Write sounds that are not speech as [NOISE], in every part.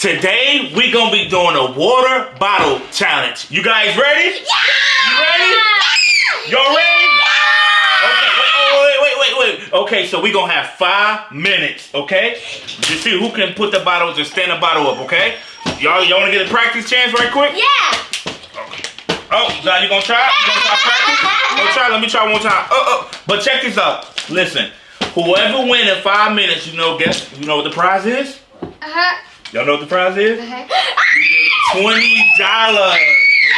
Today we gonna be doing a water bottle challenge. You guys ready? Yeah! You ready? Y'all ready? Okay, wait, oh, wait, wait, wait, wait. Okay, so we gonna have five minutes, okay? To see who can put the bottles and stand the bottle up, okay? Y'all, y'all wanna get a practice chance right quick? Yeah! Okay. Oh, now you gonna try? You gonna try practice? [LAUGHS] Go try. Let me try one time. Oh, oh. But check this out. Listen, whoever win in five minutes, you know, guess you know what the prize is? Uh-huh. Y'all know what the prize is? Uh-huh. Twenty dollars.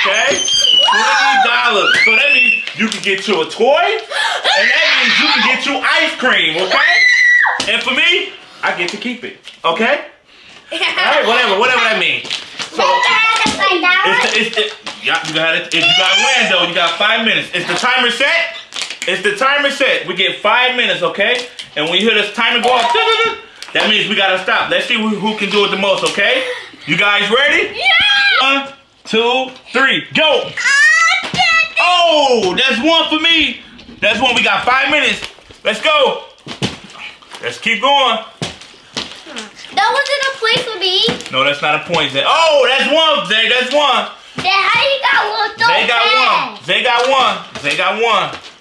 Okay? Twenty dollars. So that means you can get you a toy, and that means you can get you ice cream. Okay? And for me, I get to keep it. Okay? All right, whatever, whatever that means. So. It's the, it's the, yeah, you got it. If you got win though, you got five minutes. Is the timer set? It's the timer set. We get five minutes, okay? And when you hear this timer go off, that means we gotta stop. Let's see who, who can do it the most, okay? You guys ready? Yeah! One, two, three, go! Oh, oh, that's one for me. That's one. We got five minutes. Let's go. Let's keep going. That wasn't a point for me. No, that's not a point. Zay. Oh, that's one, Zay. That's one. Then how you got one so They got fast? one. They got one. They got one.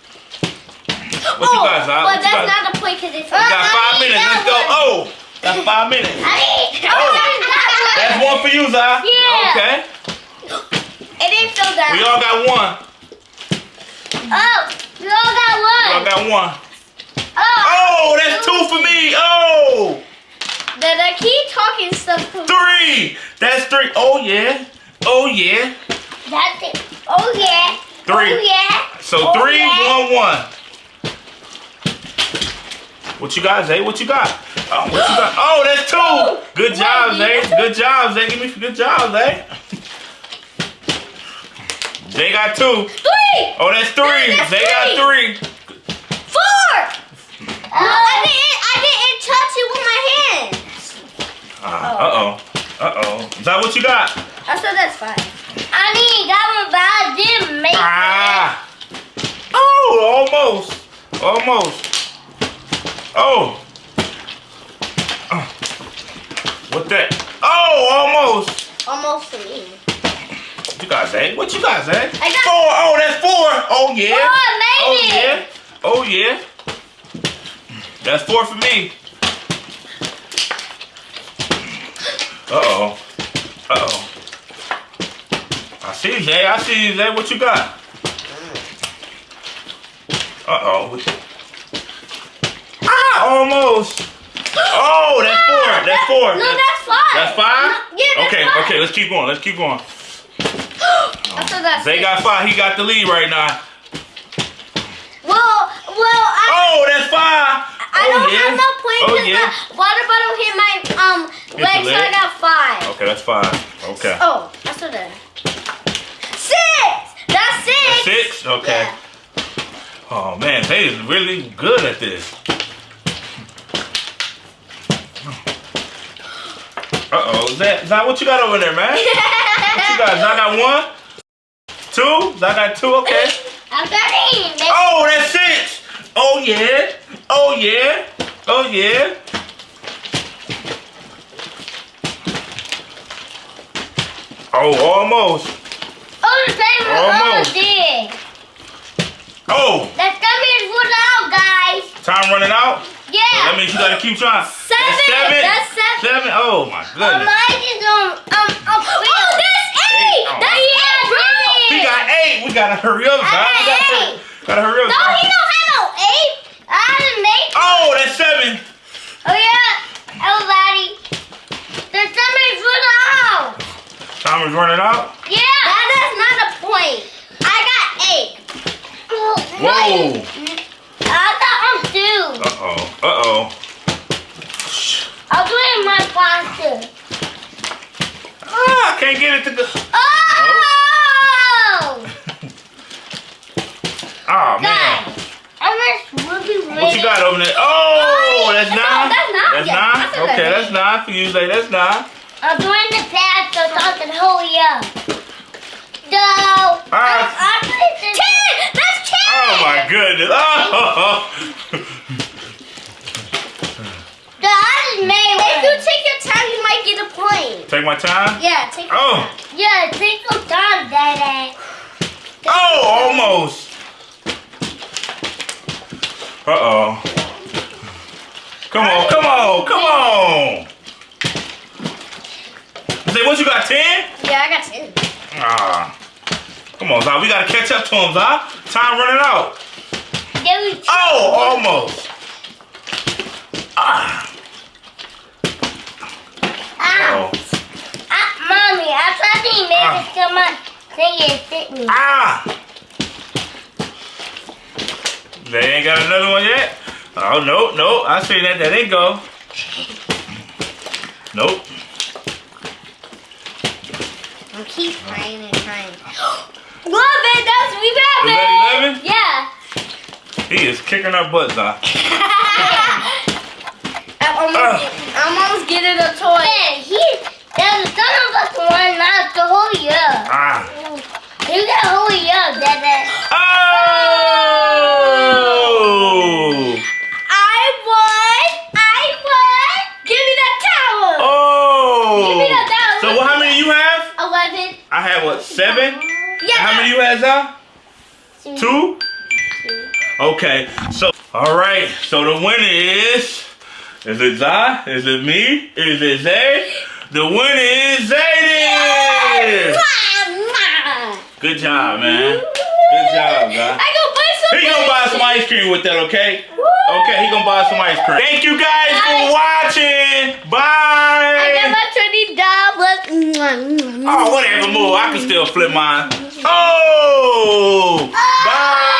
[LAUGHS] What oh, you guys, huh? But that's not a point because it's We got five minutes. Let's go. Oh, that's five minutes. [LAUGHS] I mean, Oh. That's one for you, Zai. Yeah. Okay. It didn't feel that. We all got one. Oh, we all got one. We all got one. Oh. Oh, that's two for me. Oh, Then I keep talking stuff. three. That's three. Oh, yeah. Oh, yeah. That's it. Oh yeah. Three. Oh yeah. So Oh, three, yeah. one, one. What you got, Zay? What you got? Oh, what you got? Oh, that's two. Good job, Zay. Good job, Zay. Give me good job, Zay. Zay got two. Three. Oh, that's three. No, that's Zay got three. Four. I didn't. I didn't touch it with my hands. Uh oh. Uh oh. Is that what you got? I said that's fine. I mean, that one, but I didn't make Ah. Oh, almost. Almost. Oh. Uh. What that? Oh, almost. it. Almost for me. What you got, Zay? What you got, Zay? I got- four. Oh, that's four. Oh, yeah. Oh, I made oh, it. yeah. Oh, yeah. That's four for me. Uh-oh. Uh-oh. I see you, Zay. I see you, Zay. What you got? Uh-oh. Almost. Oh, that's four. That's four. No, that's five. That's five? No, yeah, that's okay, five. okay, let's keep going. Let's keep going. [GASPS] That's Zay six. got five. He got the lead right now. Well, well, I, Oh, that's five. I oh, don't yeah. have no point Oh, because yeah. the water bottle hit my um the leg, so I got five. Okay, that's five. Okay. Oh, I said that. Six. That's six. That's six? Okay. Yeah. Oh, man. They is really good at this. Uh-oh. Is that, is that what you got over there, man? What you got? Zai got one? Two? Zai got two? Okay. I'm. That's Oh, that's six. Oh, yeah. Oh, yeah. Oh, yeah. Oh, almost. Oh, the same as Almost. oh. Oh, That's gonna be ruled out, guys. time running out? Yeah. That means you gotta keep trying. Seven. That's seven. That's seven. Seven? Oh my Oh, goodness. mine is um [GASPS] um um. Oh, that's eight. Eight. Oh. That's eight. We got eight. We gotta hurry up, I guys. We got gotta, eight. gotta hurry up. No, guys. he don't have no eight. I didn't make. Oh, that's seven. Oh yeah, everybody. The seven is ruled out. Time is running out. Yeah. That is not a point. I got eight. Whoa. I got um. Uh oh. Uh oh. I'll do it in my pasta. Ah, I can't get it to go. Oh! Oh [LAUGHS] man. Guys, I was really, really. What you got over there? Oh, that's No, nine. that's nine. That's nine. that's Okay, that's nine for you. Like that's nine. I'm doing the past so I can hurry up. So, Alright. I'm actually ten. That's ten. Oh my goodness. Oh. The I made. If you take your time, you might get a point. Take my time. Yeah, take your Oh. time. Yeah, take your time, Daddy. Oh, almost. Uh oh. Come on, come on, come on. Say, what you got, 10? Yeah, I got two. Ah. Come on, Zah. We gotta catch up to him, Zah. Time running out. Oh, almost. Ah. Ah, Oh. ah, mommy, I tried to make Ah. it come on. It fit me. Ah. They ain't got another one yet. Oh no, no. I see that. That ain't go. Nope. I keep trying and trying. Love it, that's we Is that 11? Yeah. He is kicking our butts off. [LAUGHS] I'm almost, Ah. I'm almost getting a toy. Yeah, he, there's some of us one not to hold you up. Ah. You gotta hold you up, Dada. Oh! I won! I won! Give me that towel! Oh! Give me that towel. So what, how many you have? Eleven. I have what, seven? Yeah. How many you have, Zah? Two? Okay, so, all right, so the winner is, is it Zah? Is it me? Is it Zay? The winner is Zayden! Good job, man. Good job, Zah. I go buy some. He gonna buy some ice cream with that, okay? Okay, he gonna buy some ice cream. Thank you guys for watching. Bye. I got my twenty dollars. Oh, whatever, move. I can still flip mine. Oh, ah! bye.